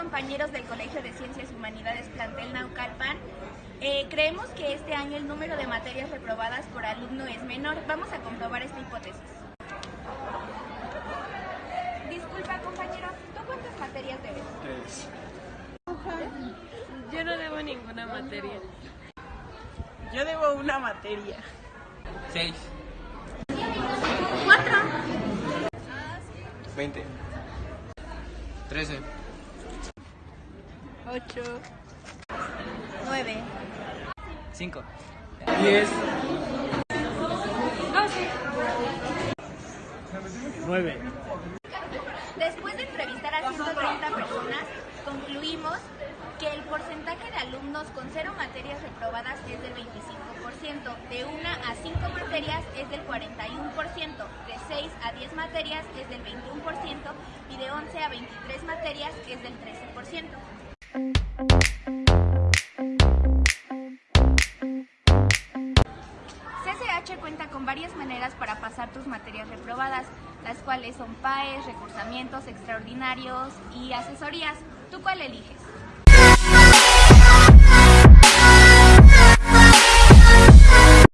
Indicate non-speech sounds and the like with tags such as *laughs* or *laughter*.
compañeros del Colegio de Ciencias y Humanidades Plantel Naucalpan. Eh, creemos que este año el número de materias reprobadas por alumno es menor. Vamos a comprobar esta hipótesis. Disculpa, compañero, ¿tú cuántas materias debes? Tres. *laughs* Yo no debo ninguna materia. Yo debo una materia. Seis. Cuatro. Veinte. Trece. Ocho. Nueve. Cinco. Diez. Doce. Nueve. Después de entrevistar a 130 personas, concluimos que el porcentaje de alumnos con cero materias reprobadas es del 25%, de 1 a 5 materias es del 41%, de 6 a 10 materias es del 21% y de 11 a 23 materias es del 13%. Con varias maneras para pasar tus materias reprobadas, las cuales son PAES, recursamientos extraordinarios y asesorías. ¿Tú cuál eliges?